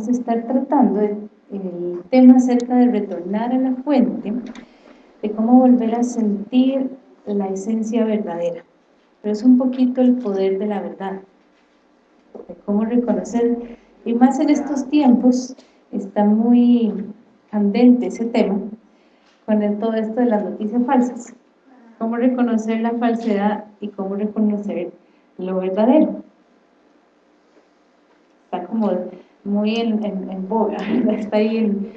vamos a estar tratando el tema acerca de retornar a la fuente, de cómo volver a sentir la esencia verdadera. Pero es un poquito el poder de la verdad, de cómo reconocer, y más en estos tiempos, está muy candente ese tema, con todo esto de las noticias falsas. Cómo reconocer la falsedad y cómo reconocer lo verdadero. Está como muy en, en, boga, está ahí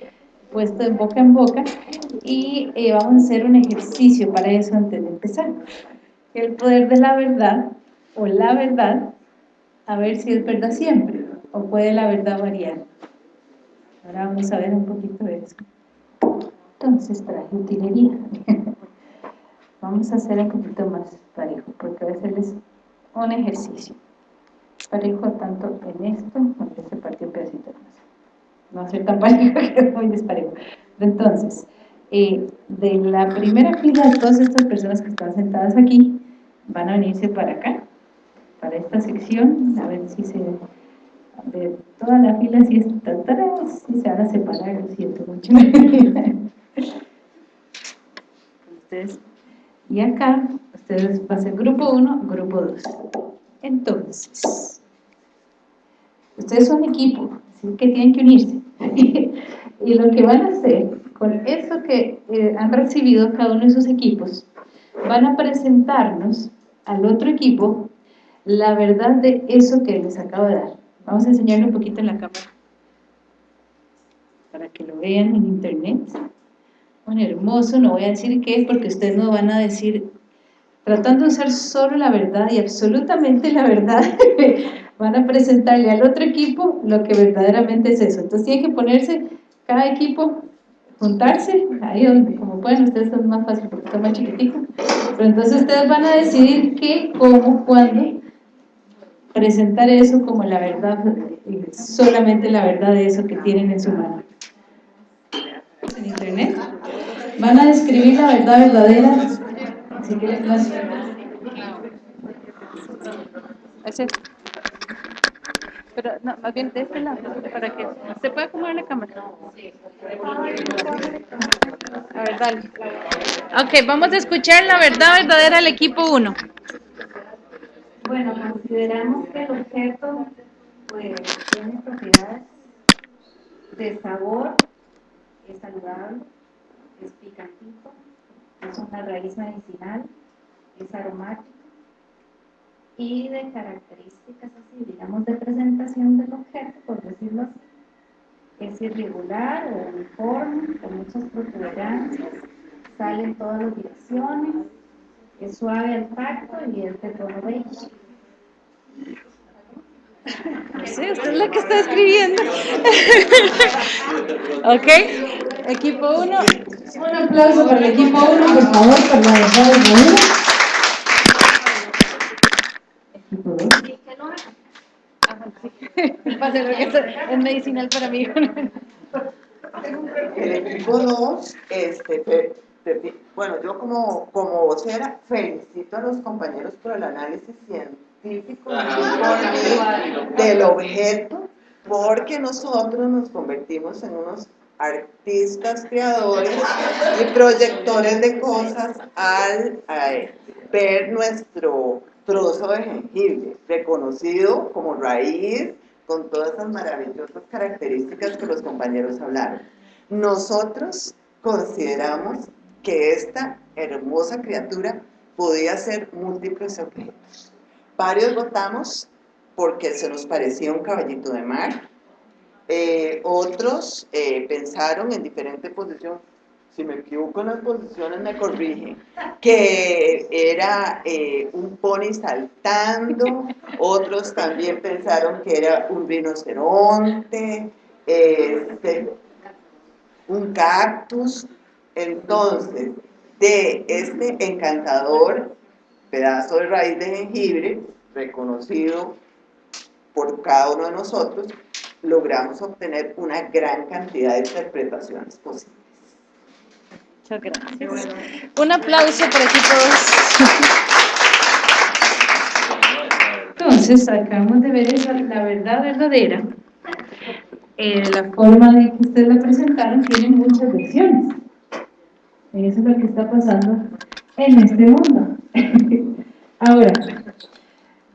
puesto en boca en boca y eh, vamos a hacer un ejercicio para eso antes de empezar. El poder de la verdad o la verdad, a ver si es verdad siempre o puede la verdad variar. Ahora vamos a ver un poquito de eso. Entonces traje utilería. vamos a hacer un poquito más parejo, porque a veces es un ejercicio. Parejo tanto en esto, aunque se partió un pedacito más. No va ser tan parejo que es muy desparejo. Entonces, eh, de la primera fila todas estas personas que están sentadas aquí, van a venirse para acá, para esta sección, a ver si se de toda la fila si está atrás y se van a separar, lo siento mucho. ustedes, y acá, ustedes ser grupo 1, grupo 2. Entonces, ustedes son equipo, así que tienen que unirse. y lo que van a hacer con eso que eh, han recibido cada uno de sus equipos, van a presentarnos al otro equipo la verdad de eso que les acabo de dar. Vamos a enseñarle un poquito en la cámara para que lo vean en internet. Bueno, hermoso, no voy a decir qué es porque ustedes no van a decir, tratando de usar solo la verdad y absolutamente la verdad, van a presentarle al otro equipo lo que verdaderamente es eso. Entonces tiene que ponerse cada equipo, juntarse, ahí donde, como pueden, ustedes son más fácil porque están más chiquititos, pero entonces ustedes van a decidir qué, cómo, cuándo, presentar eso como la verdad, solamente la verdad de eso que tienen en su mano. En internet van a describir la verdad verdadera. Si quieres más. Pero no, más bien de este lado, para que se pueda acomodar la cámara. A ver, dale. Ok, vamos a escuchar la verdad verdadera del equipo 1. Bueno, consideramos que el objeto pues, tiene propiedades de sabor, es saludable, es picantito, es una raíz medicinal, es aromático y de características así, digamos, de presentación del objeto, por decirlo así, es irregular o uniforme, con muchas protuberancias, sale en todas las direcciones, es suave al tacto y es de tono beige. No sé, usted es la que está escribiendo. ok, equipo 1. Un aplauso para el equipo 1, por favor, por la 2. Es medicinal para mí. El equipo 2, este, bueno, yo como, como vocera felicito a los compañeros por el análisis científico del objeto, porque nosotros nos convertimos en unos artistas creadores y proyectores de cosas al ver nuestro trozo de jengibre, reconocido como raíz, con todas esas maravillosas características que los compañeros hablaron. Nosotros consideramos que esta hermosa criatura podía ser múltiples objetos. Varios votamos porque se nos parecía un caballito de mar, eh, otros eh, pensaron en diferentes posiciones, si me equivoco en las posiciones me corrigen, que era eh, un pony saltando, otros también pensaron que era un rinoceronte, este, un cactus, entonces, de este encantador pedazo de raíz de jengibre, reconocido por cada uno de nosotros, logramos obtener una gran cantidad de interpretaciones posibles. Muchas gracias. Un aplauso para todos. Entonces, acabamos de ver esa, la verdad verdadera eh, la forma de que ustedes la presentaron tiene muchas versiones. Eso es lo que está pasando en este mundo. Ahora,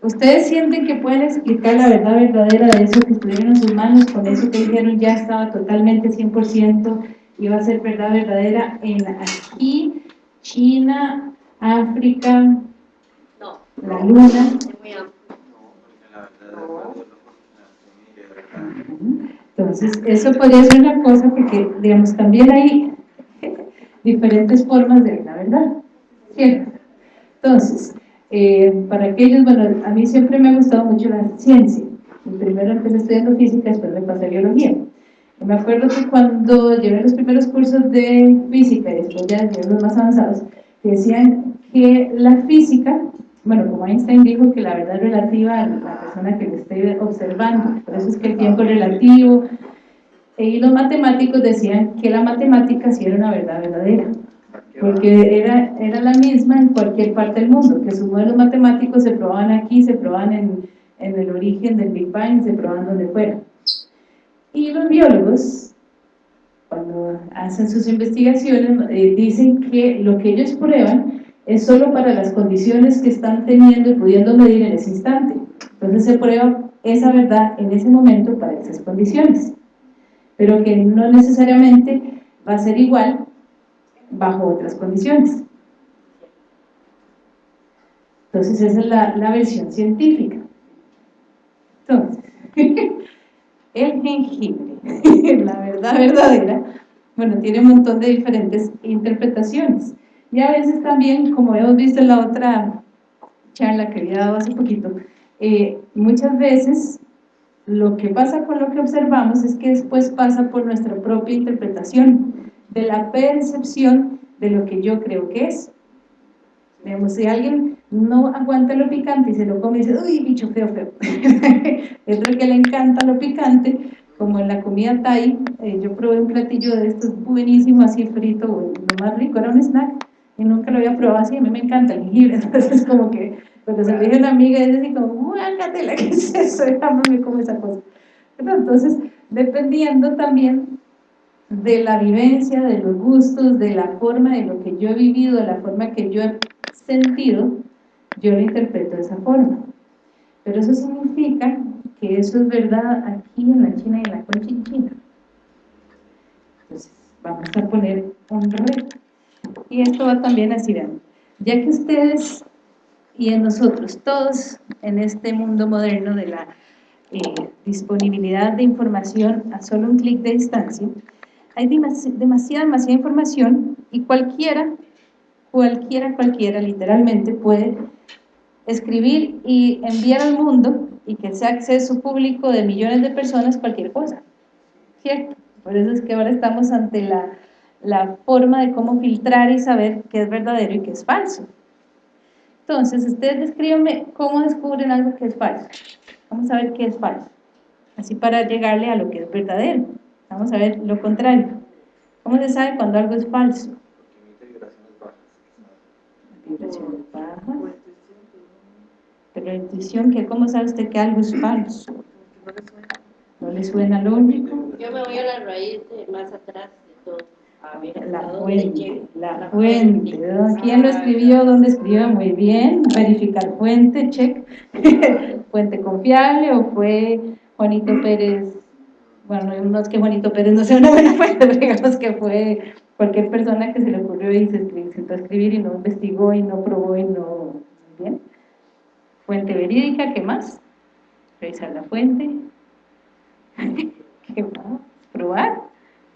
¿ustedes sienten que pueden explicar la verdad verdadera de eso que estuvieron en sus manos, con eso que dijeron ya estaba totalmente 100% y va a ser verdad verdadera en aquí, China, África, no, la luna? Entonces, eso podría ser una cosa porque, digamos, también hay diferentes formas de la verdad, ¿cierto? Entonces, eh, para aquellos, bueno, a mí siempre me ha gustado mucho la ciencia. Primero empecé estudiando física, después me pasé a biología. Me acuerdo que cuando llevé los primeros cursos de física y después ya los más avanzados, decían que la física, bueno, como Einstein dijo que la verdad es relativa a la persona que le esté observando, por eso es que el tiempo es relativo, y los matemáticos decían que la matemática sí era una verdad verdadera, porque era, era la misma en cualquier parte del mundo, que sus modelos matemáticos se probaban aquí, se probaban en, en el origen del Big Bang, se probaban donde fuera. Y los biólogos, cuando hacen sus investigaciones, eh, dicen que lo que ellos prueban es solo para las condiciones que están teniendo y pudiendo medir en ese instante. Entonces se prueba esa verdad en ese momento para esas condiciones pero que no necesariamente va a ser igual bajo otras condiciones. Entonces esa es la, la versión científica. Entonces, el jengibre, la verdad verdadera, bueno, tiene un montón de diferentes interpretaciones. Y a veces también, como hemos visto en la otra charla que había dado hace poquito, eh, muchas veces lo que pasa con lo que observamos es que después pasa por nuestra propia interpretación de la percepción de lo que yo creo que es. Digamos, si alguien no aguanta lo picante y se lo come y dice, uy, bicho feo, feo. es otro que le encanta lo picante, como en la comida Thai, eh, yo probé un platillo de estos buenísimo, así frito, lo más rico, era un snack, y nunca lo había probado así, a mí me encanta el jengibre, entonces como que porque se lo dije a una amiga es así como, guácatela, ¿qué es eso? Me como esa cosa. Entonces, dependiendo también de la vivencia, de los gustos, de la forma de lo que yo he vivido, de la forma que yo he sentido, yo lo interpreto de esa forma. Pero eso significa que eso es verdad aquí en la China y en la Conchinchina. Entonces, vamos a poner un reto. Y esto va también a Sirán. Ya que ustedes y en nosotros, todos en este mundo moderno de la eh, disponibilidad de información a solo un clic de distancia, hay demasiada, demasiada información y cualquiera, cualquiera, cualquiera literalmente puede escribir y enviar al mundo y que sea acceso público de millones de personas cualquier cosa, ¿cierto? Por eso es que ahora estamos ante la, la forma de cómo filtrar y saber qué es verdadero y qué es falso. Entonces, ustedes descríbanme cómo descubren algo que es falso. Vamos a ver qué es falso. Así para llegarle a lo que es verdadero. Vamos a ver lo contrario. ¿Cómo se sabe cuando algo es falso? Vibraciones bajas. Pero la intuición, ¿cómo sabe usted que algo es falso? ¿No le suena lógico? Yo me voy a la raíz de más atrás de todo la fuente, la fuente, ¿quién lo escribió? ¿Dónde escribió? Muy bien, verificar fuente, check, fuente confiable o fue Juanito Pérez, bueno, no es que Juanito Pérez no sea una buena fuente, pero digamos que fue cualquier persona que se le ocurrió y se sentó a escribir y no investigó y no probó y no, bien, fuente verídica, ¿qué más? Revisar la fuente, ¿qué más? Probar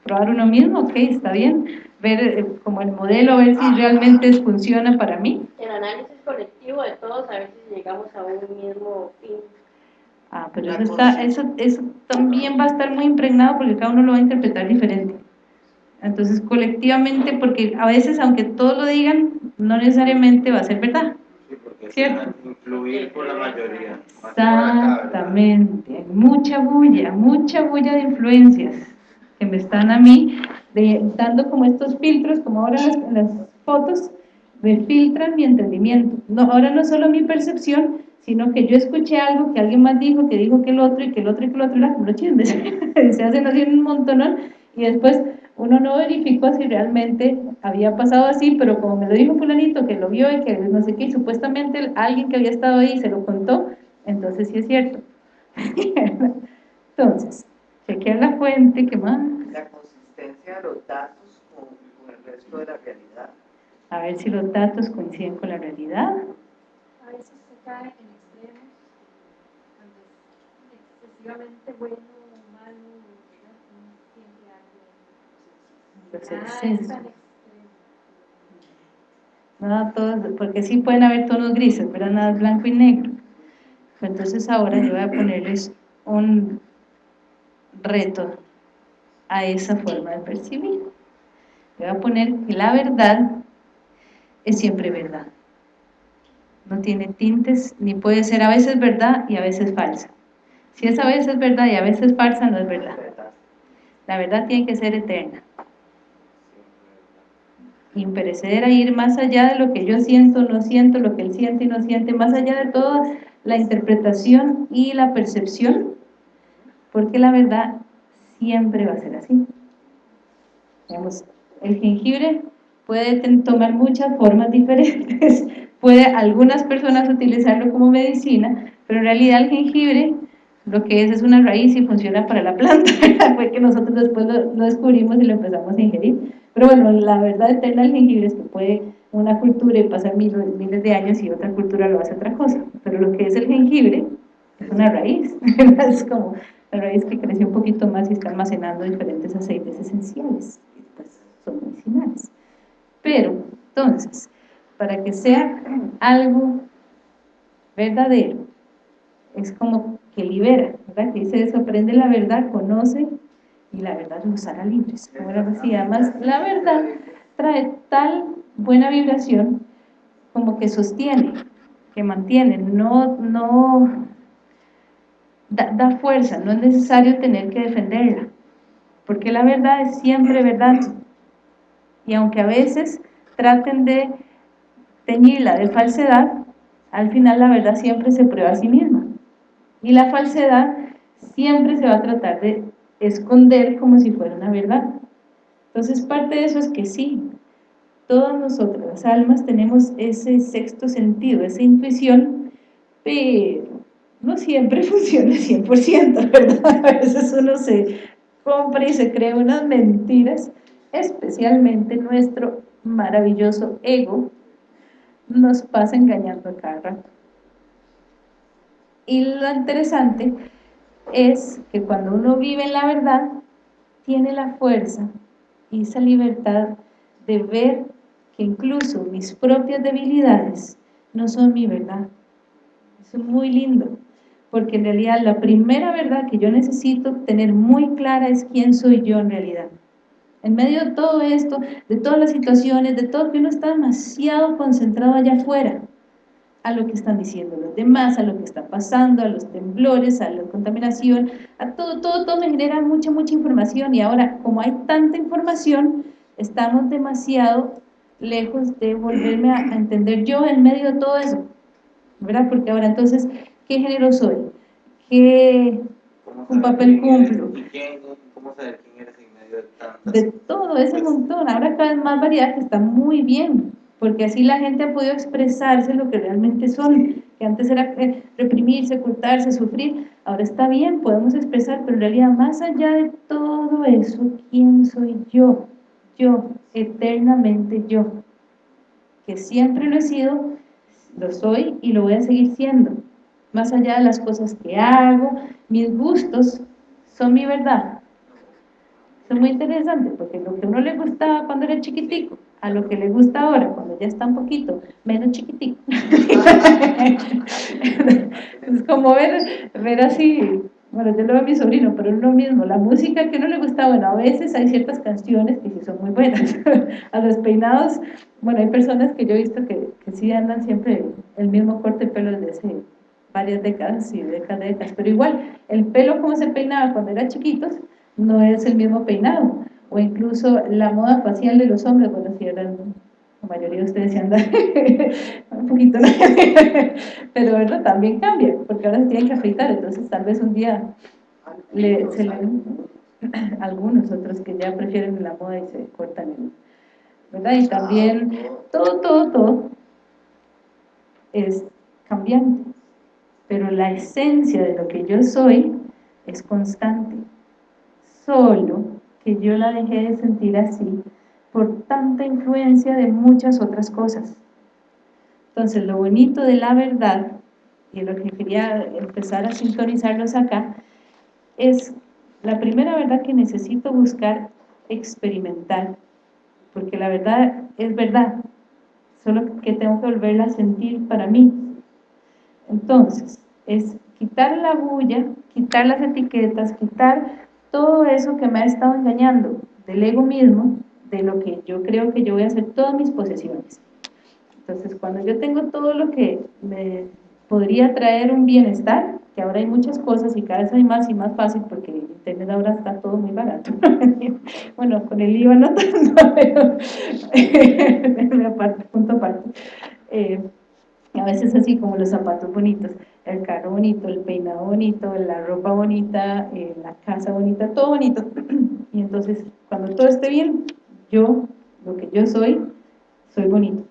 probar uno mismo, ok, está bien, ver eh, como el modelo, a ver si realmente funciona para mí. El análisis colectivo de todos, a ver si llegamos a un mismo fin. Ah, pero eso, está, eso, eso también va a estar muy impregnado porque cada uno lo va a interpretar diferente. Entonces, colectivamente, porque a veces, aunque todos lo digan, no necesariamente va a ser verdad. ¿Cierto? influir por la mayoría. Exactamente, hay mucha bulla, mucha bulla de influencias que me están a mí dando como estos filtros, como ahora en las, fotos, me filtran mi entendimiento. No, ahora no solo mi percepción, sino que yo escuché algo que alguien más dijo, que dijo que el otro, y que el otro, y que el otro, era como se hacen así un montón, y después uno no verificó si realmente había pasado así, pero como me lo dijo fulanito, que lo vio y que no sé qué, y supuestamente alguien que había estado ahí se lo contó, entonces sí es cierto. entonces, chequear la fuente, ¿qué más? La consistencia de los datos con, con el resto de la realidad. A ver si los datos coinciden con la realidad. A veces se cae en extremos, excesivamente bueno o malo, excesos. No, todos, porque sí pueden haber tonos grises, pero nada es blanco y negro. Entonces ahora yo voy a ponerles un reto a esa forma de percibir. Voy a poner que la verdad es siempre verdad. No tiene tintes, ni puede ser a veces verdad y a veces falsa. Si es a veces verdad y a veces falsa, no es verdad. La verdad tiene que ser eterna. Imperecedera, ir más allá de lo que yo siento, no siento, lo que él siente y no siente, más allá de toda la interpretación y la percepción, porque la verdad siempre va a ser así. el jengibre puede tomar muchas formas diferentes, puede algunas personas utilizarlo como medicina, pero en realidad el jengibre lo que es es una raíz y funciona para la planta, fue que nosotros después lo, descubrimos y lo empezamos a ingerir, pero bueno, la verdad eterna del jengibre es que puede una cultura y pasar miles, miles de años y otra cultura lo hace otra cosa, pero lo que es el jengibre es una raíz, es como la raíz que creció un poquito más y está almacenando diferentes aceites esenciales, que pues son medicinales. Pero, entonces, para que sea algo verdadero, es como que libera, ¿verdad? Que dice eso, aprende la verdad, conoce y la verdad nos hará libres. Ahora así, además, la verdad trae tal buena vibración como que sostiene, que mantiene, no, no da, da fuerza, no es necesario tener que defenderla, porque la verdad es siempre verdad, y aunque a veces traten de teñirla de falsedad, al final la verdad siempre se prueba a sí misma. Y la falsedad siempre se va a tratar de esconder como si fuera una verdad. Entonces parte de eso es que sí, todas nosotros, las almas, tenemos ese sexto sentido, esa intuición, pero no siempre funciona 100%, ¿verdad? A veces uno se compra y se cree unas mentiras especialmente nuestro maravilloso ego, nos pasa engañando a cada rato. Y lo interesante es que cuando uno vive en la verdad, tiene la fuerza y esa libertad de ver que incluso mis propias debilidades no son mi verdad. Eso es muy lindo, porque en realidad la primera verdad que yo necesito tener muy clara es quién soy yo en realidad. En medio de todo esto, de todas las situaciones, de todo que uno está demasiado concentrado allá afuera, a lo que están diciendo los demás, a lo que está pasando, a los temblores, a la contaminación, a todo, todo, todo me genera mucha, mucha información y ahora, como hay tanta información, estamos demasiado lejos de volverme a, entender yo en medio de todo eso, ¿verdad? Porque ahora entonces, ¿qué género soy? ¿Qué un papel cumplo? ¿Cómo saber quién eres de todo ese montón, ahora cada vez más variedad que está muy bien, porque así la gente ha podido expresarse lo que realmente son, que antes era eh, reprimirse, ocultarse, sufrir, ahora está bien, podemos expresar, pero en realidad más allá de todo eso, ¿quién soy yo? Yo, eternamente yo, que siempre lo he sido, lo soy y lo voy a seguir siendo, más allá de las cosas que hago, mis gustos son mi verdad, es muy interesante porque lo que a uno le gustaba cuando era chiquitico, a lo que le gusta ahora, cuando ya está un poquito menos chiquitico. es como ver, ver así, bueno, yo lo veo a mi sobrino, pero es lo mismo, la música que no le gusta, bueno, a veces hay ciertas canciones que sí son muy buenas. a los peinados, bueno, hay personas que yo he visto que, que sí andan siempre el mismo corte de pelo desde hace varias décadas y décadas, pero igual, el pelo como se peinaba cuando era chiquitos, no es el mismo peinado, o incluso la moda facial de los hombres, bueno, si eran, la mayoría de ustedes se andan un poquito, pero también cambia, porque ahora se tienen que afeitar, entonces tal vez un día se le, algunos otros que ya prefieren la moda y se cortan el, ¿verdad? Y también todo, todo, todo es cambiante, pero la esencia de lo que yo soy es constante, solo que yo la dejé de sentir así por tanta influencia de muchas otras cosas. Entonces, lo bonito de la verdad, y lo que quería empezar a sintonizarlos acá, es la primera verdad que necesito buscar experimentar, porque la verdad es verdad, solo que tengo que volverla a sentir para mí. Entonces, es quitar la bulla, quitar las etiquetas, quitar todo eso que me ha estado engañando del ego mismo, de lo que yo creo que yo voy a hacer todas mis posesiones. Entonces, cuando yo tengo todo lo que me podría traer un bienestar, que ahora hay muchas cosas y cada vez hay más y más fácil porque internet ahora está todo muy barato. bueno, con el IVA no tanto, pero punto aparte. Eh, a veces así como los zapatos bonitos, el carro bonito, el peinado bonito, la ropa bonita, eh, la casa bonita, todo bonito. y entonces, cuando todo esté bien, yo, lo que yo soy, soy bonito.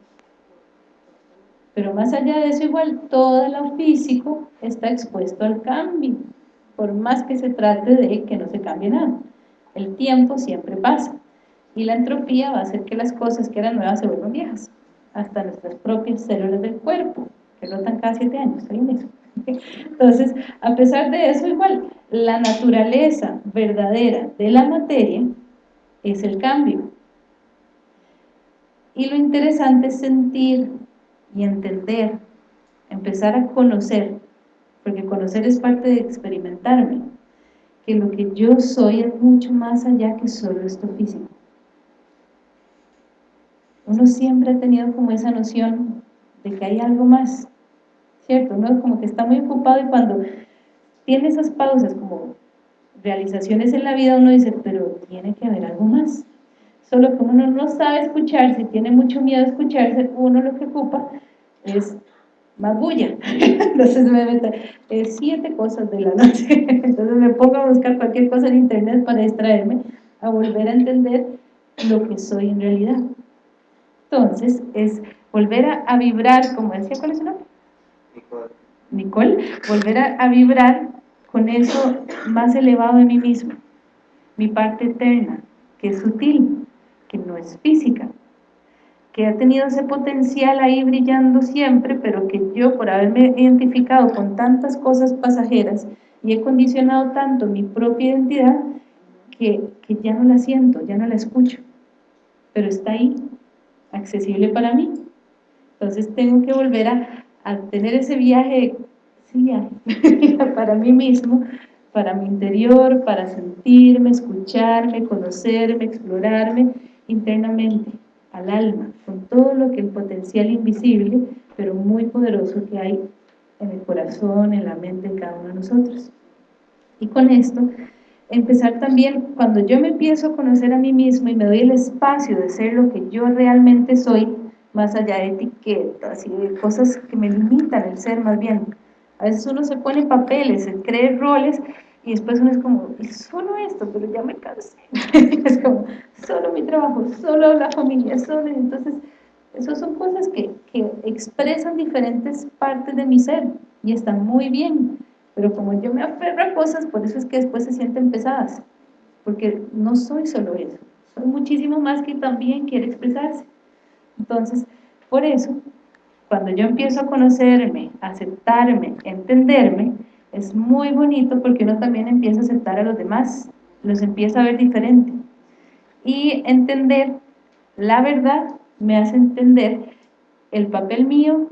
Pero más allá de eso, igual, todo lo físico está expuesto al cambio, por más que se trate de que no se cambie nada. El tiempo siempre pasa, y la entropía va a hacer que las cosas que eran nuevas se vuelvan viejas, hasta nuestras propias células del cuerpo, que rotan cada siete años, ¿saben eso? Entonces, a pesar de eso, igual, la naturaleza verdadera de la materia es el cambio. Y lo interesante es sentir y entender, empezar a conocer, porque conocer es parte de experimentarme, que lo que yo soy es mucho más allá que solo esto físico. Uno siempre ha tenido como esa noción de que hay algo más, ¿cierto? Uno como que está muy ocupado y cuando tiene esas pausas como realizaciones en la vida, uno dice, pero tiene que haber algo más solo que uno no sabe escucharse, tiene mucho miedo a escucharse, uno lo que ocupa es más bulla. Entonces me meto siete cosas de la noche. Entonces me pongo a buscar cualquier cosa en internet para distraerme, a volver a entender lo que soy en realidad. Entonces es volver a, vibrar, como decía, ¿cuál es nombre? Nicole. Volver a, a vibrar con eso más elevado de mí mismo, mi parte eterna, que es sutil, que no es física, que ha tenido ese potencial ahí brillando siempre, pero que yo por haberme identificado con tantas cosas pasajeras y he condicionado tanto mi propia identidad, que, que ya no la siento, ya no la escucho, pero está ahí, accesible para mí. Entonces tengo que volver a, a tener ese viaje, sí, para mí mismo, para mi interior, para sentirme, escucharme, conocerme, explorarme, internamente, al alma, con todo lo que el potencial invisible, pero muy poderoso que hay en el corazón, en la mente de cada uno de nosotros. Y con esto, empezar también, cuando yo me empiezo a conocer a mí mismo y me doy el espacio de ser lo que yo realmente soy, más allá de etiquetas y de cosas que me limitan el ser más bien. A veces uno se pone papeles, se cree roles y después uno es como, solo esto, pero ya me cansé. es como, solo mi trabajo, solo la familia, solo... Entonces, esas son cosas que, que expresan diferentes partes de mi ser y están muy bien. Pero como yo me aferro a cosas, por eso es que después se sienten pesadas. Porque no soy solo eso. Soy muchísimo más que también quiere expresarse. Entonces, por eso, cuando yo empiezo a conocerme, aceptarme, entenderme, es muy bonito porque uno también empieza a aceptar a los demás, los empieza a ver diferente. Y entender la verdad me hace entender el papel mío,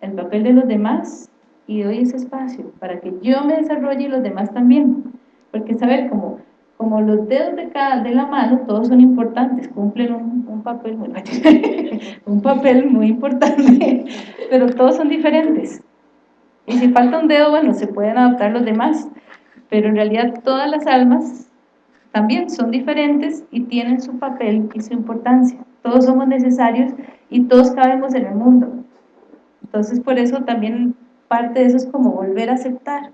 el papel de los demás y doy ese espacio para que yo me desarrolle y los demás también. Porque saber como, como los dedos de de la mano, todos son importantes, cumplen un, un papel muy un papel muy importante, pero todos son diferentes. Y si falta un dedo, bueno, se pueden adaptar los demás, pero en realidad todas las almas también son diferentes y tienen su papel y su importancia. Todos somos necesarios y todos cabemos en el mundo. Entonces, por eso también parte de eso es como volver a aceptar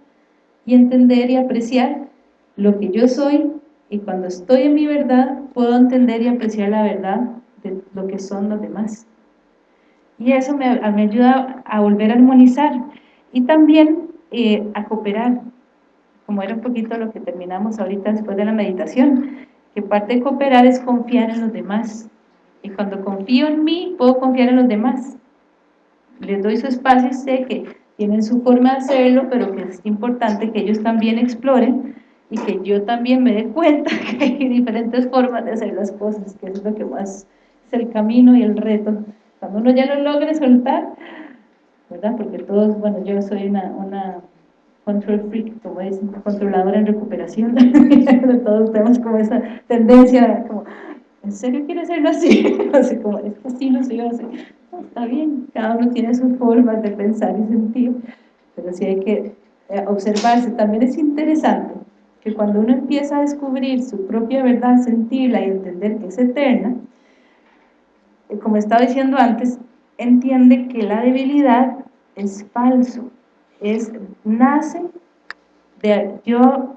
y entender y apreciar lo que yo soy y cuando estoy en mi verdad puedo entender y apreciar la verdad de lo que son los demás. Y eso me, me ayuda a volver a armonizar y también eh, a cooperar, como era un poquito lo que terminamos ahorita después de la meditación, que parte de cooperar es confiar en los demás. Y cuando confío en mí, puedo confiar en los demás. Les doy su espacio y sé que tienen su forma de hacerlo, pero que es importante que ellos también exploren y que yo también me dé cuenta que hay diferentes formas de hacer las cosas, que es lo que más es el camino y el reto. Cuando uno ya lo logre soltar, ¿verdad? Porque todos, bueno, yo soy una, una control freak, como es, controladora en recuperación, todos tenemos como esa tendencia, como, ¿en serio quieres hacerlo así? así como, es que así no soy así. está bien, cada uno tiene su forma de pensar y sentir, pero sí hay que eh, observarse. También es interesante que cuando uno empieza a descubrir su propia verdad, sentirla y entender que es eterna, eh, como estaba diciendo antes, entiende que la debilidad es falso, es, nace de, yo,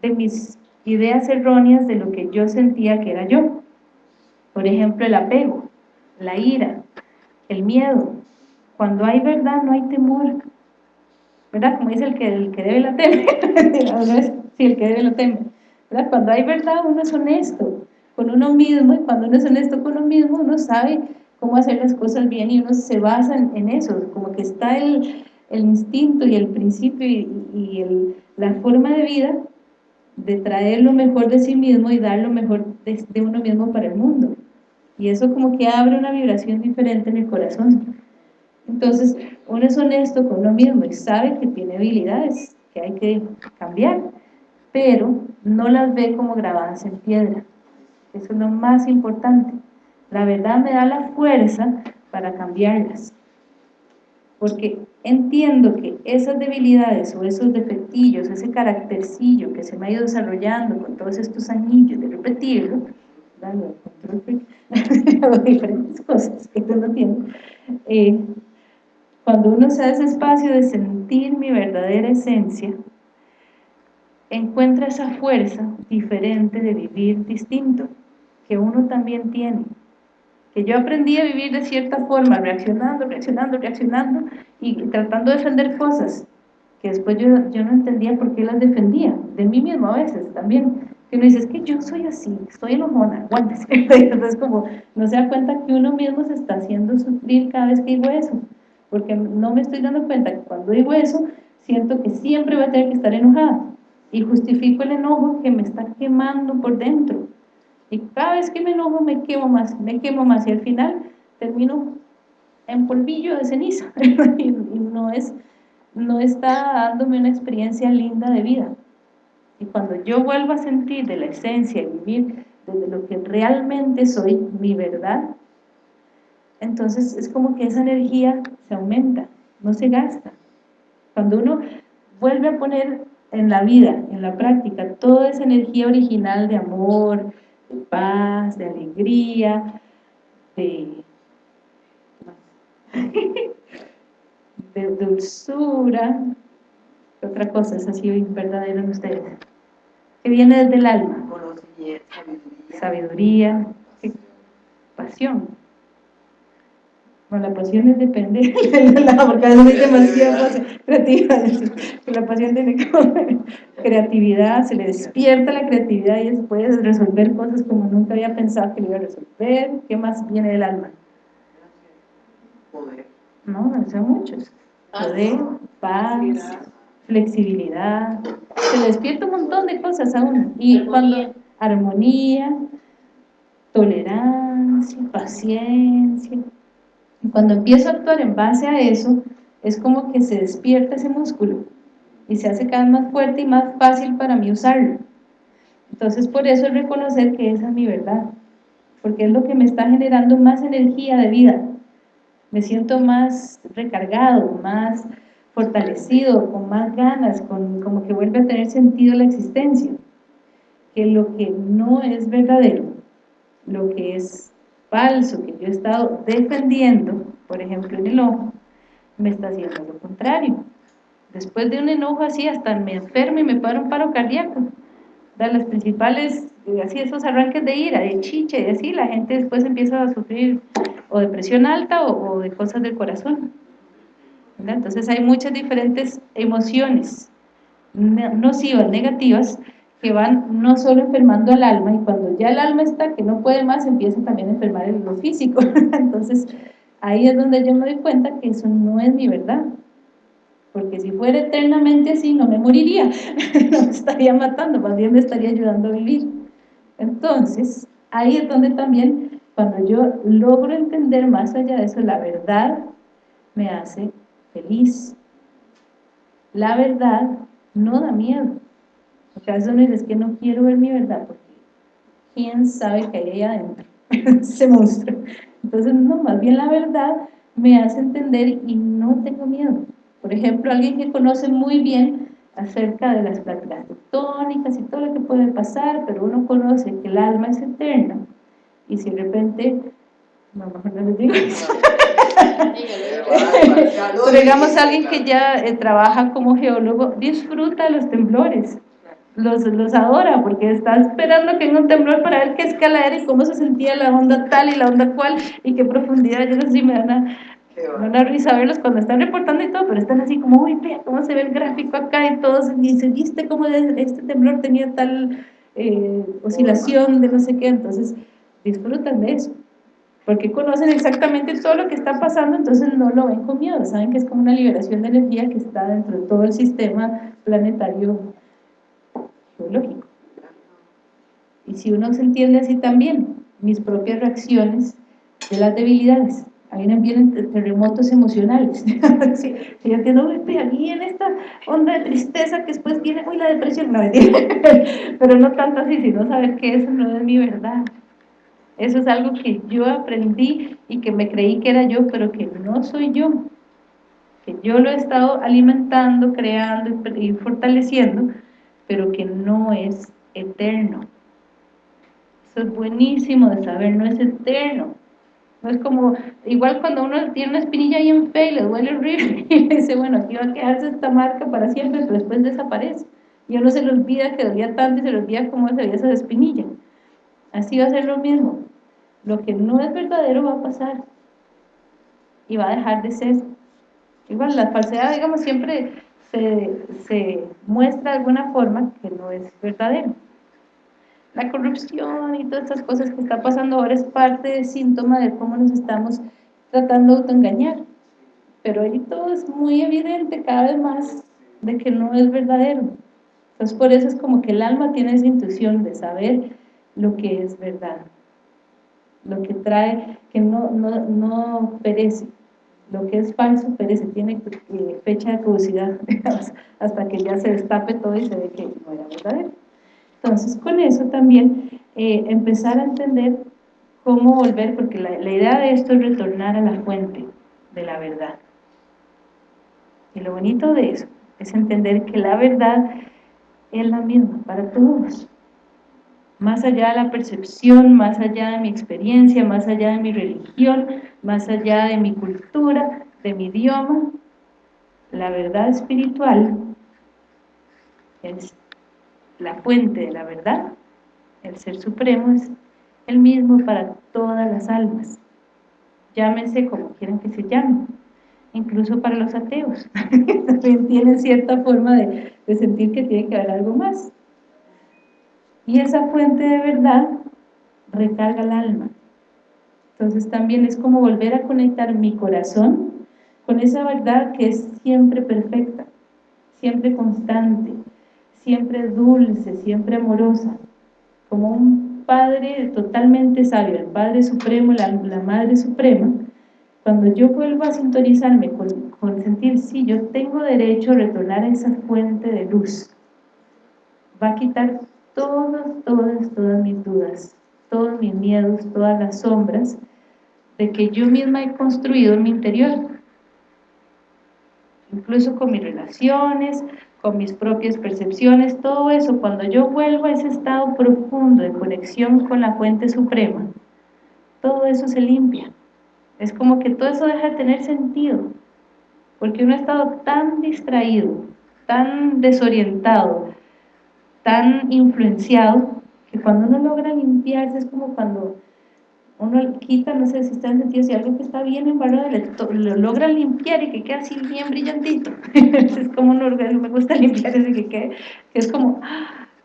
de mis ideas erróneas de lo que yo sentía que era yo. Por ejemplo, el apego, la ira, el miedo. Cuando hay verdad no hay temor. ¿Verdad? Como dice el que, el que debe la teme. Sí, el que debe la teme. ¿Verdad? Cuando hay verdad uno es honesto con uno mismo y cuando uno es honesto con uno mismo uno sabe cómo hacer las cosas bien y uno se basa en, eso, como que está el, el, instinto y el principio y, el, la forma de vida de traer lo mejor de sí mismo y dar lo mejor de, de uno mismo para el mundo. Y eso como que abre una vibración diferente en el corazón. Entonces, uno es honesto con uno mismo y sabe que tiene habilidades que hay que cambiar, pero no las ve como grabadas en piedra. Eso es lo más importante. La verdad me da la fuerza para cambiarlas. Porque entiendo que esas debilidades o esos defectillos, ese caractercillo que se me ha ido desarrollando con todos estos anillos de repetirlo, diferentes cosas que uno tiene, eh, cuando uno se da ese espacio de sentir mi verdadera esencia, encuentra esa fuerza diferente de vivir distinto, que uno también tiene. Que yo aprendí a vivir de cierta forma, reaccionando, reaccionando, reaccionando y tratando de defender cosas que después yo, no entendía por qué las defendía, de mí mismo a veces también, que uno dice, es que yo soy así, soy enojona, aguántese, entonces como no se da cuenta que uno mismo se está haciendo sufrir cada vez que digo eso, porque no me estoy dando cuenta que cuando digo eso, siento que siempre voy a tener que estar enojada, y justifico el enojo que me está quemando por dentro, y cada vez que me enojo me quemo más, me quemo más y al final termino en polvillo de ceniza y no, es, no está dándome una experiencia linda de vida. Y cuando yo vuelvo a sentir de la esencia y vivir desde lo que realmente soy, mi verdad, entonces es como que esa energía se aumenta, no se gasta. Cuando uno vuelve a poner en la vida, en la práctica, toda esa energía original de amor, de paz, de alegría, de, de dulzura, otra cosa es así verdadero en ustedes, que viene desde el alma, sabiduría, pasión. Bueno, la pasión es depende de la, porque veces demasiado creativa, la pasión tiene creatividad, se le despierta la creatividad y después resolver cosas como nunca había pensado que le iba a resolver. ¿Qué más viene del alma? Poder. No, no son muchos. Poder, paz, flexibilidad. Se le despierta un montón de cosas aún. Y cuando armonía, tolerancia, paciencia. Cuando empiezo a actuar en base a eso, es como que se despierta ese músculo y se hace cada vez más fuerte y más fácil para mí usarlo. Entonces por eso es reconocer que esa es mi verdad, porque es lo que me está generando más energía de vida. Me siento más recargado, más fortalecido, con más ganas, con, como que vuelve a tener sentido la existencia. Que lo que no es verdadero, lo que es falso, que yo he estado defendiendo, por ejemplo en el ojo, me está haciendo lo contrario. Después de un enojo así, hasta me enfermo y me paro un paro cardíaco. De las principales, eh, así esos arranques de ira, de chiche, y así, la gente después empieza a sufrir o depresión alta o, de cosas del corazón. Entonces hay muchas diferentes emociones nocivas, negativas, que van no solo enfermando al alma, y cuando ya el alma está que no puede más, empieza también a enfermar el lo físico. Entonces, ahí es donde yo me doy cuenta que eso no es mi verdad. Porque si fuera eternamente así, no me moriría, no me estaría matando, más bien me estaría ayudando a vivir. Entonces, ahí es donde también, cuando yo logro entender más allá de eso, la verdad me hace feliz. La verdad no da miedo. A veces uno dice, es que no quiero ver mi verdad, porque quién sabe qué hay ahí adentro, ese monstruo. Entonces, no, más bien la verdad me hace entender y no tengo miedo. Por ejemplo, alguien que conoce muy bien acerca de las placas tectónicas y todo lo que puede pasar, pero uno conoce que el alma es eterna, y si de repente, no, mejor no les digo eso. Pero digamos alguien que ya eh, trabaja como geólogo, disfruta los temblores, los, los adora, porque está esperando que venga un temblor para ver qué escala era y cómo se sentía la onda tal y la onda cual y qué profundidad, yo no sé si me dan a, risa verlos cuando están reportando y todo, pero están así como, uy, vea cómo se ve el gráfico acá y todos, y se viste cómo este temblor tenía tal eh, oscilación de no sé qué, entonces disfrutan de eso porque conocen exactamente todo lo que está pasando, entonces no lo ven con miedo, saben que es como una liberación de energía que está dentro de todo el sistema planetario geológico. Y si uno se entiende así también, mis propias reacciones de las debilidades, ahí vienen terremotos emocionales, si, yo entiendo, aquí en esta onda de tristeza que después viene, uy, la depresión, no, pero no tanto así, sino saber que eso no es mi verdad, eso es algo que yo aprendí y que me creí que era yo, pero que no soy yo. Que yo lo he estado alimentando, creando y fortaleciendo, pero que no es eterno. Eso es buenísimo de saber, no es eterno. No es como, igual cuando uno tiene una espinilla ahí en fe y le duele horrible y dice, bueno, aquí va a quedarse esta marca para siempre, pero después desaparece. Y uno se le olvida que dolía tanto y se le olvida cómo se veía esa espinilla. Así va a ser lo mismo. Lo que no es verdadero va a pasar y va a dejar de ser. Igual la falsedad, digamos, siempre se, muestra de alguna forma que no es verdadero. La corrupción y todas estas cosas que está pasando ahora es parte del síntoma de cómo nos estamos tratando de autoengañar. Pero ahí todo es muy evidente cada vez más de que no es verdadero. Entonces por eso es como que el alma tiene esa intuición de saber lo que es verdad, lo que trae, que no, no, no perece, lo que es falso perece, tiene eh, fecha de caducidad hasta que ya se destape todo y se ve que no era verdadero. Entonces con eso también eh, empezar a entender cómo volver, porque la, la idea de esto es retornar a la fuente de la verdad. Y lo bonito de eso es entender que la verdad es la misma para todos más allá de la percepción, más allá de mi experiencia, más allá de mi religión, más allá de mi cultura, de mi idioma, la verdad espiritual es la fuente de la verdad, el Ser Supremo es el mismo para todas las almas, llámense como quieran que se llamen, incluso para los ateos, también tienen cierta forma de, de sentir que tiene que haber algo más, y esa fuente de verdad recarga el alma. Entonces también es como volver a conectar mi corazón con esa verdad que es siempre perfecta, siempre constante, siempre dulce, siempre amorosa, como un Padre totalmente sabio, el Padre Supremo, la, Madre Suprema, cuando yo vuelvo a sintonizarme con, con sentir, sí, yo tengo derecho a retornar a esa fuente de luz, va a quitar todas, todas, todas mis dudas, todos mis miedos, todas las sombras de que yo misma he construido en mi interior. Incluso con mis relaciones, con mis propias percepciones, todo eso, cuando yo vuelvo a ese estado profundo de conexión con la fuente suprema, todo eso se limpia. Es como que todo eso deja de tener sentido. porque uno ha estado tan distraído, tan desorientado, tan influenciado, que cuando uno logra limpiarse es como cuando uno quita, no sé si está en sentido, si algo que está bien embarrado lo logra limpiar y que queda así bien brillantito. es como un orgasmo, me gusta limpiar ese que quede, que es como,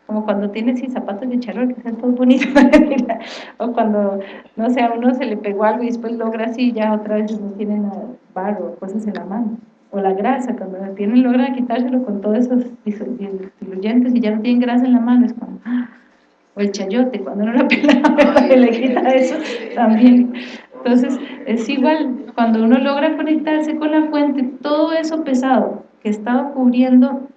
como cuando tienes zapatos de charol que sean todos bonitos, o cuando, no sé, a uno se le pegó algo y después logra así, ya otra vez no tiene nada, barro, cosas en la mano. O la grasa, cuando la tienen, logran quitárselo con todos esos diluyentes y ya no tienen grasa en la mano, es como, o el chayote, cuando uno lo pela, le quita eso también. Entonces, es igual, cuando uno logra conectarse con la fuente, todo eso pesado que estaba cubriendo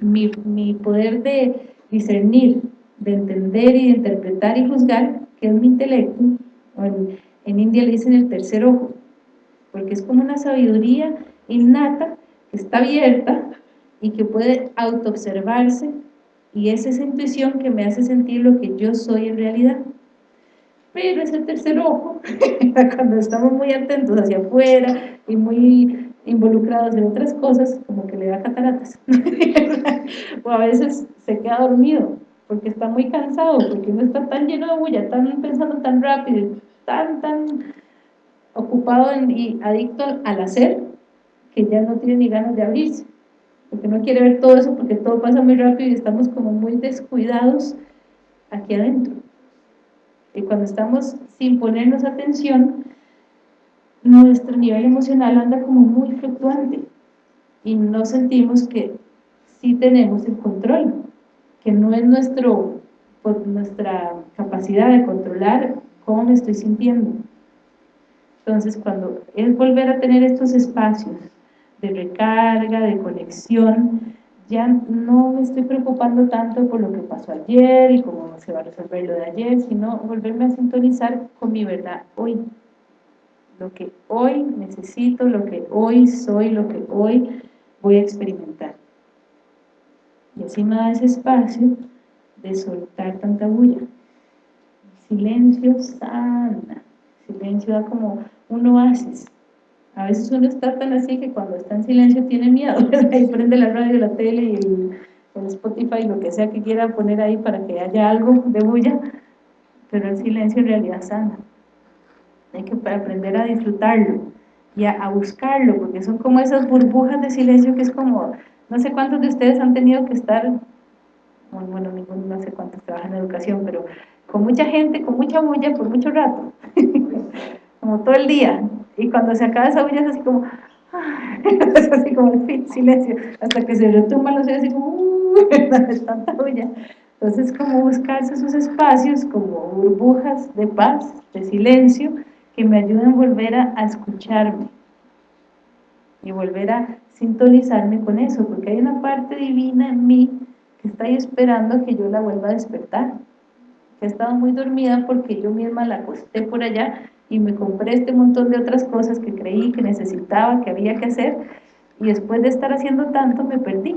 mi, mi poder de discernir, de entender y de interpretar y juzgar, que es mi intelecto, en, en India le dicen el tercer ojo, porque es como una sabiduría innata que está abierta y que puede autoobservarse y es esa intuición que me hace sentir lo que yo soy en realidad. Pero ese tercer ojo, cuando estamos muy atentos hacia afuera y muy involucrados en otras cosas, como que le da cataratas. o a veces se queda dormido, porque está muy cansado, porque no está tan lleno de bulla, tan pensando tan rápido, tan, tan ocupado y adicto al hacer, que ya no tiene ni ganas de abrirse porque no quiere ver todo eso, porque todo pasa muy rápido y estamos como muy descuidados aquí adentro. Y cuando estamos sin ponernos atención, nuestro nivel emocional anda como muy fluctuante y no sentimos que sí tenemos el control, que no es nuestro, pues, nuestra capacidad de controlar cómo me estoy sintiendo. Entonces, cuando es volver a tener estos espacios de recarga, de conexión, ya no me estoy preocupando tanto por lo que pasó ayer y cómo se va a resolver lo de ayer, sino volverme a sintonizar con mi verdad hoy. Lo que hoy necesito, lo que hoy soy, lo que hoy voy a experimentar. Y así me da ese espacio de soltar tanta bulla. Silencio sana. Silencio da como un oasis a veces uno está tan así que cuando está en silencio tiene miedo, ahí prende la radio, la tele y el, Spotify, lo que sea que quiera poner ahí para que haya algo de bulla, pero el silencio en realidad sana. Hay que aprender a disfrutarlo y a, buscarlo, porque son como esas burbujas de silencio que es como, no sé cuántos de ustedes han tenido que estar, bueno, ninguno, no sé cuántos trabajan en educación, pero con mucha gente, con mucha bulla por mucho rato, como todo el día, y cuando se acaba esa bulla es así como, es así como el fin, silencio, hasta que se retumba los así como, uh, tanta bulla. Entonces, como buscarse esos espacios como burbujas de paz, de silencio, que me ayuden a volver a, a escucharme y volver a sintonizarme con eso, porque hay una parte divina en mí que está ahí esperando que yo la vuelva a despertar, que ha estado muy dormida porque yo misma la acosté por allá y me compré este montón de otras cosas que creí que necesitaba, que había que hacer, y después de estar haciendo tanto me perdí.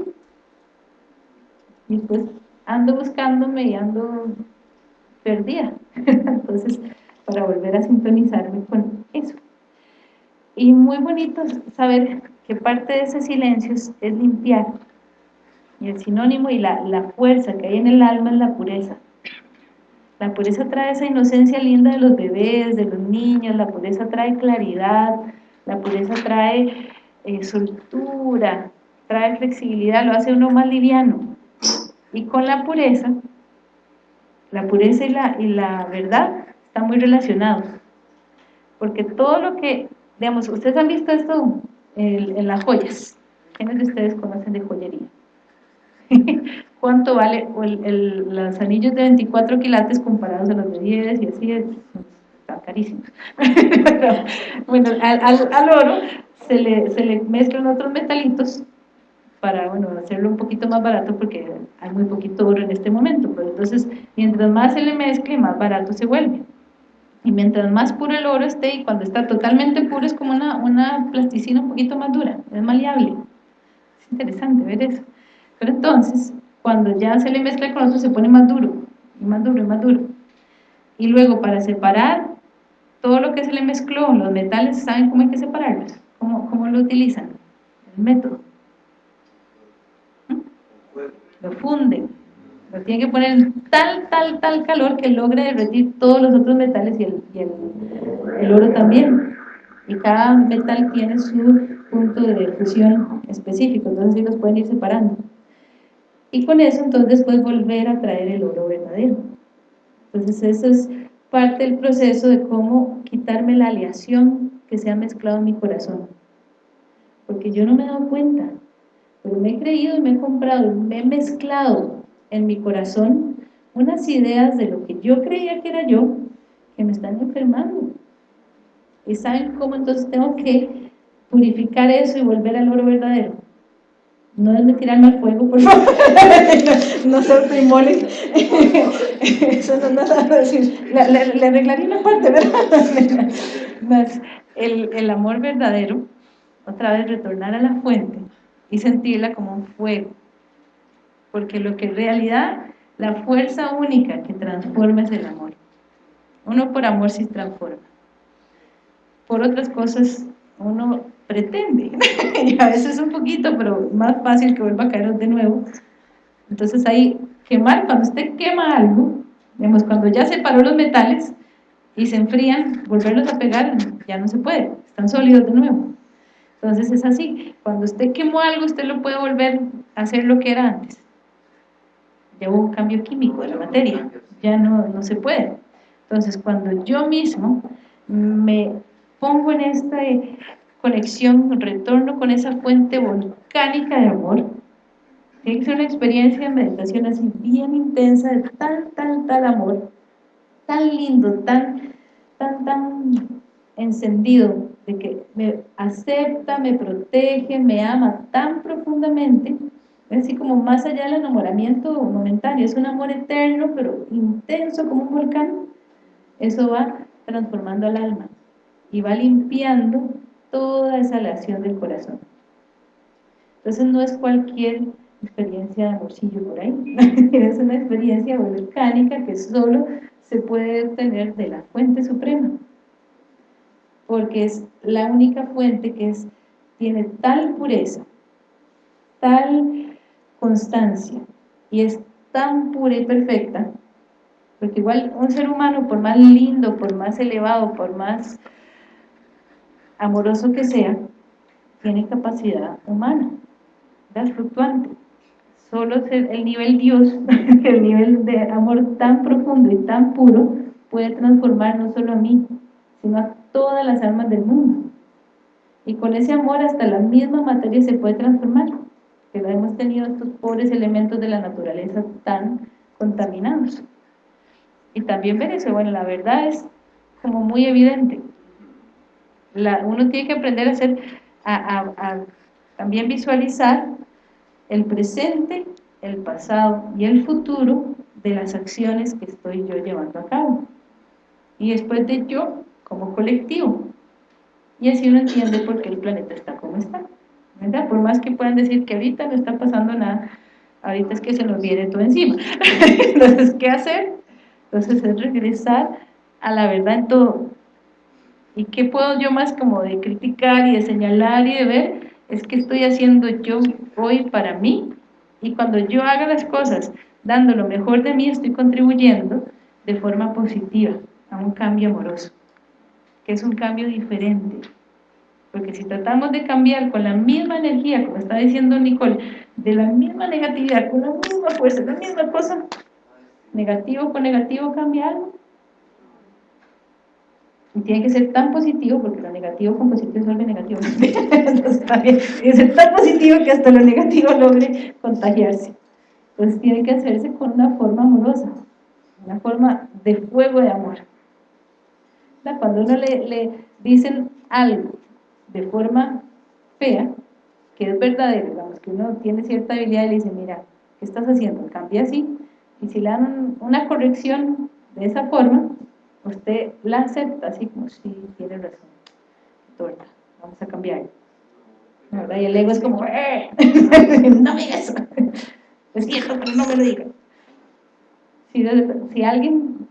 Y pues ando buscándome y ando perdida. Entonces, para volver a sintonizarme con eso. Y muy bonito saber que parte de ese silencio es, limpiar. Y el sinónimo y la, la fuerza que hay en el alma es la pureza. La pureza trae esa inocencia linda de los bebés, de los niños, la pureza trae claridad, la pureza trae eh, soltura, trae flexibilidad, lo hace uno más liviano. Y con la pureza, la pureza y la, y la verdad están muy relacionados. Porque todo lo que, digamos, ustedes han visto esto en las joyas. ¿Quiénes de ustedes conocen de joyería? cuánto vale el, los anillos de 24 quilates comparados a los de 10 y así es, están carísimos. bueno, al, oro se le, se le mezclan otros metalitos para bueno, hacerlo un poquito más barato porque hay muy poquito oro en este momento, pues entonces mientras más se le mezcle, más barato se vuelve. Y mientras más puro el oro esté, y cuando está totalmente puro es como una, una plasticina un poquito más dura, es maleable. Es interesante ver eso. Pero entonces, cuando ya se le mezcla con otro se pone más duro, y más duro, y más duro. Y luego para separar todo lo que se le mezcló, los metales, ¿saben cómo hay que separarlos? ¿Cómo, cómo lo utilizan? el método. ¿Mm? Lo funde. Lo tiene que poner en tal, tal, tal calor que logre derretir todos los otros metales y el, y el, el oro también. Y cada metal tiene su punto de fusión específico, entonces sí los pueden ir separando. Y con eso entonces después volver a traer el oro verdadero. Entonces eso es parte del proceso de cómo quitarme la aleación que se ha mezclado en mi corazón. Porque yo no me he dado cuenta, pero me he creído y me he comprado me he mezclado en mi corazón unas ideas de lo que yo creía que era yo, que me están enfermando. ¿Y saben cómo entonces tengo que purificar eso y volver al oro verdadero? No de tirarme al fuego, por favor. no se autoinmolen. Eso no es nada le, arreglaría una parte, ¿verdad? el, el amor verdadero, otra vez retornar a la fuente y sentirla como un fuego. Porque lo que en realidad, la fuerza única que transforma es el amor. Uno por amor se transforma. Por otras cosas, uno pretende, y a veces un poquito, pero más fácil que vuelva a caer de nuevo. Entonces ahí, quemar, cuando usted quema algo, vemos cuando ya separó los metales y se enfrían, volverlos a pegar ya no se puede, están sólidos de nuevo. Entonces es así, cuando usted quemó algo, usted lo puede volver a hacer lo que era antes. Hubo un cambio químico de la materia, ya no, no se puede. Entonces cuando yo mismo me pongo en esta conexión, retorno con esa fuente volcánica de amor. Tiene que ser una experiencia de meditación así bien intensa, de tal, tal, tal amor, tan lindo, tan, tan, tan encendido, de que me acepta, me protege, me ama tan profundamente, así como más allá del enamoramiento momentáneo, es un amor eterno, pero intenso como un volcán, eso va transformando al alma y va limpiando toda esa aleación del corazón. Entonces no es cualquier experiencia de amorcillo por ahí, es una experiencia volcánica que solo se puede obtener de la fuente suprema, porque es la única fuente que es, tiene tal pureza, tal constancia, y es tan pura y perfecta, porque igual un ser humano, por más lindo, por más elevado, por más amoroso que sea, tiene capacidad humana, es fluctuante. Solo el nivel Dios, el nivel de amor tan profundo y tan puro, puede transformar no solo a mí, sino a todas las almas del mundo. Y con ese amor hasta la misma materia se puede transformar, que lo hemos tenido estos pobres elementos de la naturaleza tan contaminados. Y también eso, bueno, la verdad es como muy evidente, uno tiene que aprender a hacer, a, también visualizar el presente, el pasado y el futuro de las acciones que estoy yo llevando a cabo. Y después de yo, como colectivo. Y así uno entiende por qué el planeta está como está. ¿verdad? Por más que puedan decir que ahorita no está pasando nada, ahorita es que se nos viene todo encima. Entonces, ¿qué hacer? Entonces es regresar a la verdad en todo. ¿Y qué puedo yo más como de criticar y de señalar y de ver? Es que estoy haciendo yo hoy para mí y cuando yo haga las cosas dando lo mejor de mí estoy contribuyendo de forma positiva a un cambio amoroso, que es un cambio diferente. Porque si tratamos de cambiar con la misma energía, como está diciendo Nicole, de la misma negatividad, con la misma fuerza, la misma cosa, negativo con negativo cambia. Y tiene que ser tan positivo, porque lo negativo con positivo vuelve negativo. Entonces tiene que ser tan positivo que hasta lo negativo logre contagiarse. Entonces tiene que hacerse con una forma amorosa, una forma de fuego de amor. Cuando uno le, le dicen algo de forma fea, que es verdadero, digamos que uno tiene cierta habilidad y le dice, mira, ¿qué estás haciendo? Cambia así. Y si le dan una corrección de esa forma, usted la acepta así como, sí, tiene razón, torta, vamos a cambiar. Y el ego es como, ¡eh! no me digas. Es cierto, pero no me lo diga. Si, si alguien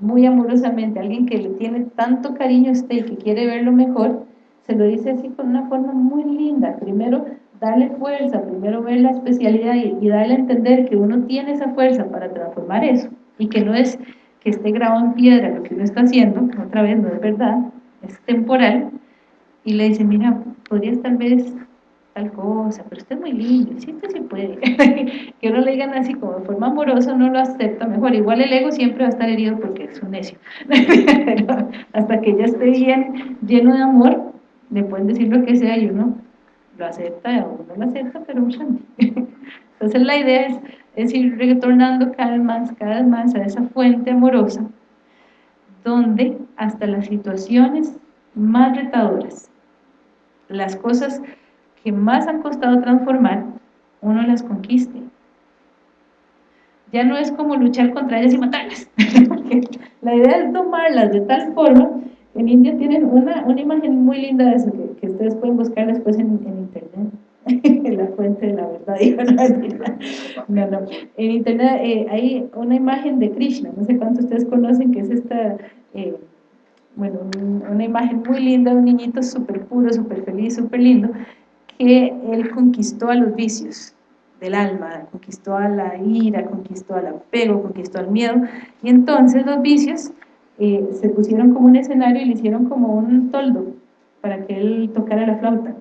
muy amorosamente, alguien que le tiene tanto cariño a usted y que quiere verlo mejor, se lo dice así con una forma muy linda. Primero, darle fuerza, primero ver la especialidad y, darle a entender que uno tiene esa fuerza para transformar eso y que no es que esté grabado en piedra lo que uno está haciendo, otra vez no es verdad, es temporal, y le dice, mira, podrías tal vez tal cosa, pero usted es muy lindo, sí, usted sí puede. que uno le digan así como de forma amorosa, uno lo acepta mejor. Igual el ego siempre va a estar herido porque es un necio. Hasta que ya esté bien, lleno de amor, le pueden decir lo que sea y uno lo acepta o no lo acepta, pero un Entonces la idea es, es ir retornando cada vez más, cada más a esa fuente amorosa, donde hasta las situaciones más retadoras, las cosas que más han costado transformar, uno las conquiste. Ya no es como luchar contra ellas y matarlas, la idea es tomarlas de tal forma, en India tienen una, una imagen muy linda de eso, que, ustedes pueden buscar después en, internet, la fuente de la verdad, no, no, en internet eh, hay una imagen de Krishna, no sé cuántos ustedes conocen, que es esta... Eh, bueno, una imagen muy linda de un niñito súper puro, súper feliz, súper lindo, que él conquistó a los vicios del alma, conquistó a la ira, conquistó al apego, conquistó al miedo, y entonces los vicios eh, se pusieron como un escenario y le hicieron como un toldo para que él tocara la flauta.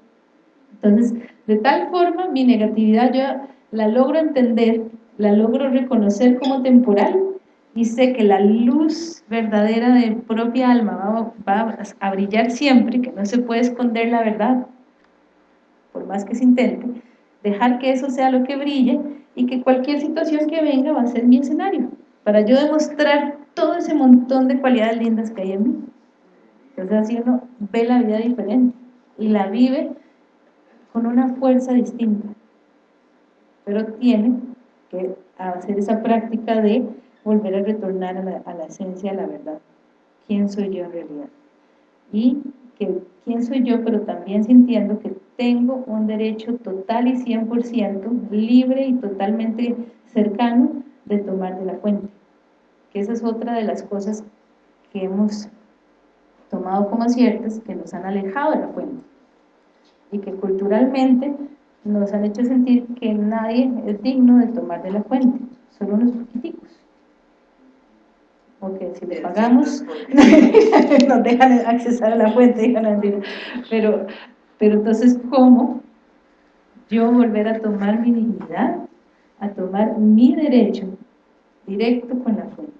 Entonces, de tal forma, mi negatividad yo la logro entender, la logro reconocer como temporal, y sé que la luz verdadera de propia alma va, va a brillar siempre, que no se puede esconder la verdad, por más que se intente, dejar que eso sea lo que brille y que cualquier situación que venga va a ser mi escenario, para yo demostrar todo ese montón de cualidades lindas que hay en mí. Entonces así uno ve la vida diferente y la vive con una fuerza distinta, pero tiene que hacer esa práctica de volver a retornar a la, a esencia de la verdad. ¿Quién soy yo en realidad? Y que quién soy yo, pero también sintiendo que tengo un derecho total y 100% libre y totalmente cercano de tomar de la fuente. Que esa es otra de las cosas que hemos tomado como ciertas que nos han alejado de la fuente y que culturalmente nos han hecho sentir que nadie es digno de tomar de la fuente, solo unos poquiticos. Porque si le pagamos nos dejan accesar a la fuente, pero, pero entonces ¿cómo yo volver a tomar mi dignidad, a tomar mi derecho directo con la fuente?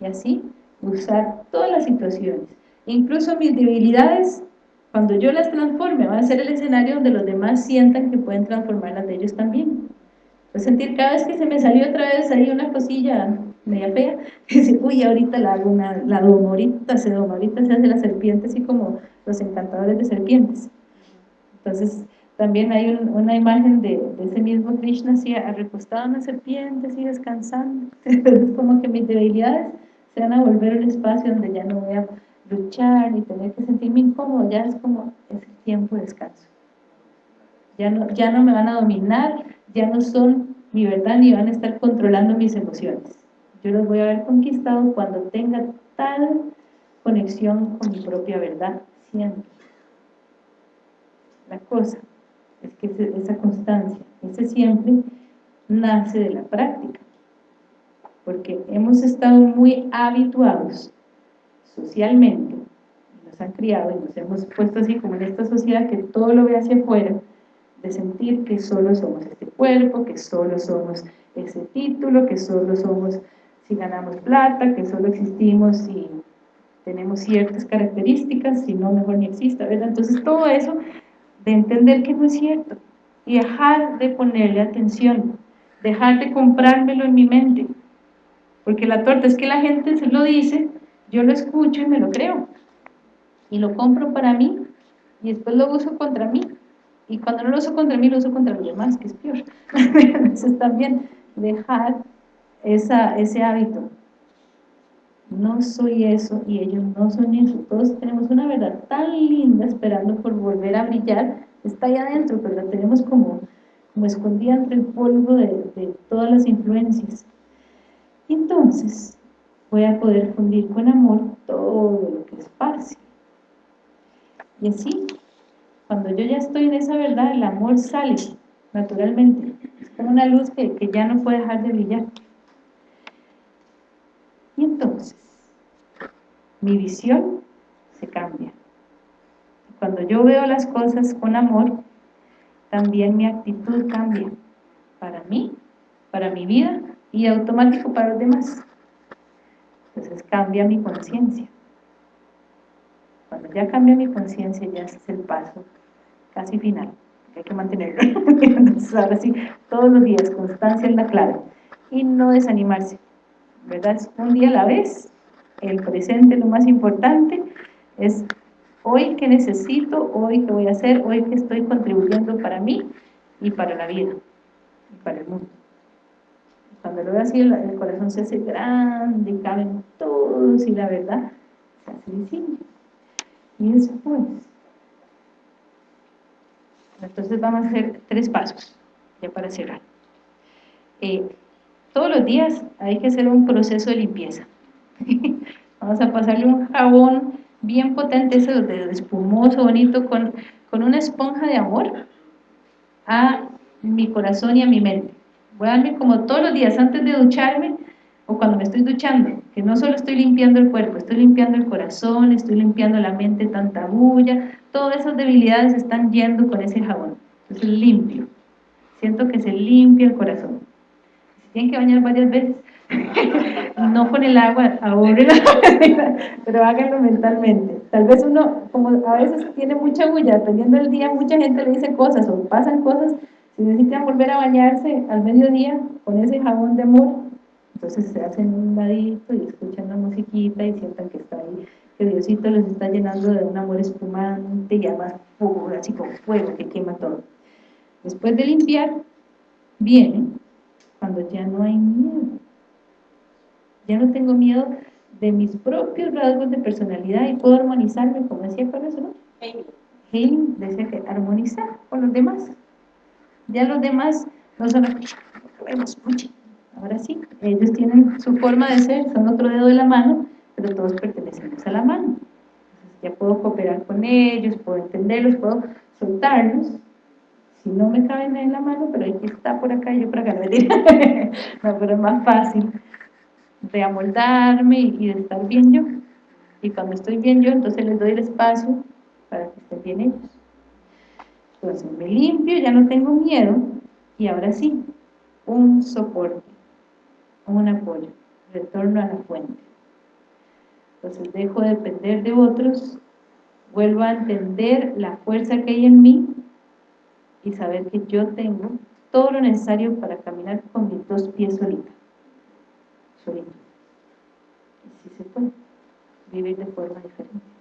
Y así usar todas las situaciones, incluso mis debilidades, cuando yo las transforme, van a ser el escenario donde los demás sientan que pueden transformar las de ellos también. Pues sentir cada vez que se me salió otra vez ahí una cosilla media fea, y dice, uy, ahorita la hago una, la domo, ahorita se doma, ahorita se hace la serpiente, así como los encantadores de serpientes. Entonces, también hay una imagen de, ese mismo Krishna así recostado en una serpiente, así descansando. Entonces, como que mis debilidades se van a volver un espacio donde ya no voy a luchar ni tener que sentirme incómodo, ya es como ese tiempo de descanso. Ya no, ya no me van a dominar, ya no son mi verdad ni van a estar controlando mis emociones. Yo los voy a haber conquistado cuando tenga tal conexión con mi propia verdad, siempre. La cosa es que esa constancia, ese siempre, nace de la práctica. Porque hemos estado muy habituados socialmente, nos han criado y nos hemos puesto así como en esta sociedad que todo lo ve hacia afuera, de sentir que solo somos este cuerpo, que solo somos ese título, que solo somos si ganamos plata, que solo existimos si tenemos ciertas características, si no, mejor ni exista, ¿verdad? Entonces todo eso de entender que no es cierto y dejar de ponerle atención, dejar de comprármelo en mi mente, porque la torta es que la gente se lo dice, yo lo escucho y me lo creo, y lo compro para mí, y después lo uso contra mí, y cuando no lo uso contra mí, lo uso contra los demás, que es peor. Entonces también dejar esa, ese hábito. No soy eso y ellos no son eso. Todos tenemos una verdad tan linda esperando por volver a brillar. Está ahí adentro, pero la tenemos como, como escondida entre el polvo de, todas las influencias. Entonces, voy a poder fundir con amor todo lo que es esparce. Y así, cuando yo ya estoy en esa verdad, el amor sale naturalmente. Es como una luz que, que ya no puede dejar de brillar. Y entonces, mi visión se cambia. Cuando yo veo las cosas con amor, también mi actitud cambia para mí, para mi vida y automático para los demás. Cambia mi conciencia. Cuando ya cambia mi conciencia, ya es el paso casi final, hay que mantenerlo. Entonces ahora sí, todos los días, constancia es la clave. Y no desanimarse, ¿verdad? Un día a la vez, el presente lo más importante, es hoy que necesito, hoy que voy a hacer, hoy que estoy contribuyendo para mí y para la vida, y para el mundo. Cuando lo veo así, el, corazón se hace grande, caben todos y la verdad se hace visible. Y después, entonces vamos a hacer tres pasos, ya para cerrar. Eh, todos los días hay que hacer un proceso de limpieza. vamos a pasarle un jabón bien potente, ese de espumoso, bonito, con, con una esponja de amor a mi corazón y a mi mente. Voy a darme como todos los días antes de ducharme o cuando me estoy duchando, que no solo estoy limpiando el cuerpo, estoy limpiando el corazón, estoy limpiando la mente, tanta bulla, todas esas debilidades están yendo con ese jabón. Entonces limpio. Siento que se limpia el corazón. Si tienen que bañar varias veces, no con el agua, ahorren pero háganlo mentalmente. Tal vez uno, como a veces tiene mucha bulla, dependiendo del día, mucha gente le dice cosas o pasan cosas, si necesitan volver a bañarse al mediodía con ese jabón de amor, entonces se hacen un ladito y escuchan la musiquita y sientan que está ahí, que Diosito les está llenando de un amor espumante y además fuego, así como fuego que quema todo. Después de limpiar, viene cuando ya no hay miedo ya no tengo miedo de mis propios rasgos de personalidad y puedo armonizarme, como decía con eso, ¿no? Healing decía que armonizar con los demás. Ya los demás no son mucho. Ahora sí, ellos tienen su forma de ser, son otro dedo de la mano, pero todos pertenecemos a la mano. Entonces ya puedo cooperar con ellos, puedo entenderlos, puedo soltarlos. Si no me caben en la mano, pero hay que estar por acá yo por acá. No, pero es más fácil de amoldarme y de estar bien yo. Y cuando estoy bien yo, entonces les doy el espacio para que estén bien ellos. Entonces me limpio, ya no tengo miedo, y ahora sí, un soporte, un apoyo, retorno a la fuente. Entonces dejo de depender de otros, vuelvo a entender la fuerza que hay en mí y saber que yo tengo todo lo necesario para caminar con mis dos pies solitos solito. Y sí se puede vivir de forma diferente.